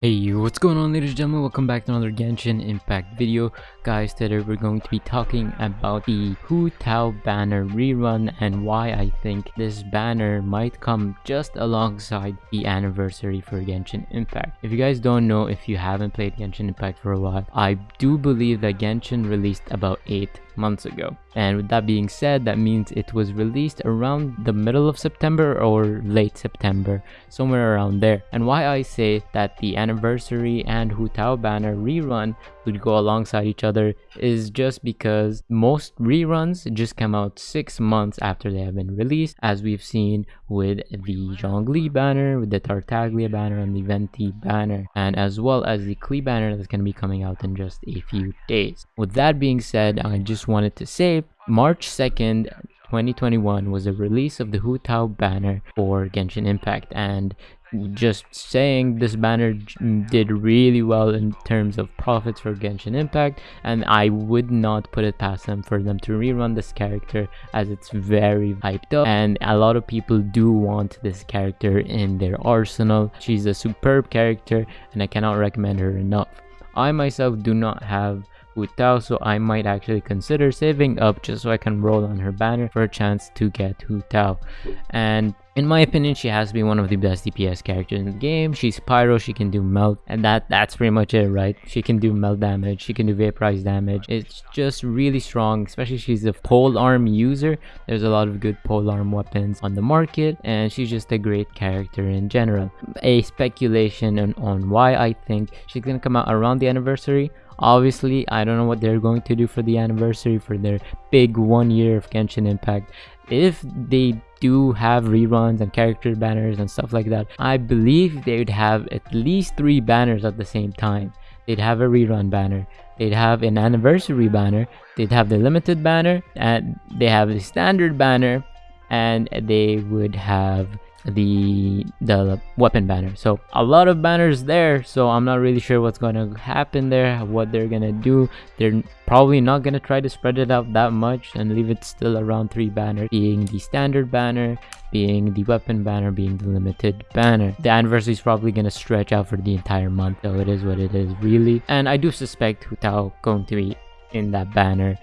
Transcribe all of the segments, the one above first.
Hey, what's going on ladies and gentlemen, welcome back to another Genshin Impact video. Guys, today we're going to be talking about the Hu Tao banner rerun and why I think this banner might come just alongside the anniversary for Genshin Impact. If you guys don't know, if you haven't played Genshin Impact for a while, I do believe that Genshin released about 8 months ago. And with that being said, that means it was released around the middle of September or late September, somewhere around there. And why I say that the anniversary and Hu Tao banner rerun would go alongside each other is just because most reruns just come out six months after they have been released, as we've seen with the Zhongli banner, with the Tartaglia banner, and the Venti banner, and as well as the Klee banner that's going to be coming out in just a few days. With that being said, I just wanted to say March 2nd 2021 was the release of the Hu Tao banner for Genshin Impact and just saying this banner mm, did really well in terms of profits for Genshin Impact and I would not put it past them for them to rerun this character as it's very hyped up and a lot of people do want this character in their arsenal. She's a superb character and I cannot recommend her enough. I myself do not have Hu Tao so I might actually consider saving up just so I can roll on her banner for a chance to get Hu Tao and in my opinion, she has to be one of the best DPS characters in the game. She's pyro, she can do melt, and that that's pretty much it, right? She can do melt damage, she can do vaporize damage. It's just really strong, especially she's a pole arm user. There's a lot of good pole arm weapons on the market, and she's just a great character in general. A speculation on, on why I think she's gonna come out around the anniversary obviously i don't know what they're going to do for the anniversary for their big one year of genshin impact. If they do have reruns and character banners and stuff like that i believe they would have at least three banners at the same time. They'd have a rerun banner they'd have an anniversary banner they'd have the limited banner and they have the standard banner and they would have the the weapon banner. So a lot of banners there so i'm not really sure what's going to happen there what they're gonna do. They're probably not gonna try to spread it out that much and leave it still around three banners being the standard banner being the weapon banner being the limited banner. The anniversary is probably gonna stretch out for the entire month so it is what it is really. And i do suspect Hu Tao going to be in that banner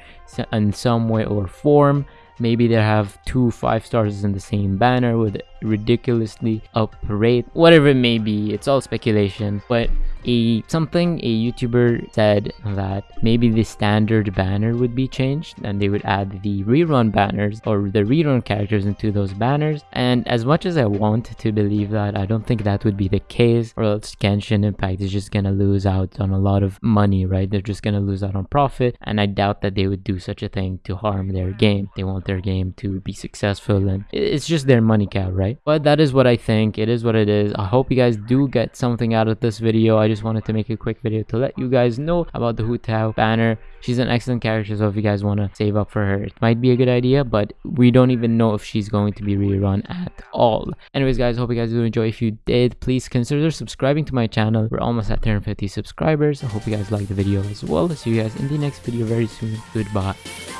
in some way or form maybe they have two five stars in the same banner with ridiculously up rate whatever it may be it's all speculation but a something a youtuber said that maybe the standard banner would be changed and they would add the rerun banners or the rerun characters into those banners. And as much as i want to believe that i don't think that would be the case or else genshin impact is just gonna lose out on a lot of money right? They're just gonna lose out on profit and i doubt that they would do such a thing to harm their game. They want their game to be successful and it's just their money cow right? But that is what i think. It is what it is. I hope you guys do get something out of this video. I just wanted to make a quick video to let you guys know about the Hu Tao banner. She's an excellent character, so if you guys want to save up for her, it might be a good idea, but we don't even know if she's going to be rerun at all. Anyways, guys, hope you guys do enjoy. If you did, please consider subscribing to my channel. We're almost at 350 subscribers. I hope you guys liked the video as well. See you guys in the next video very soon. Goodbye.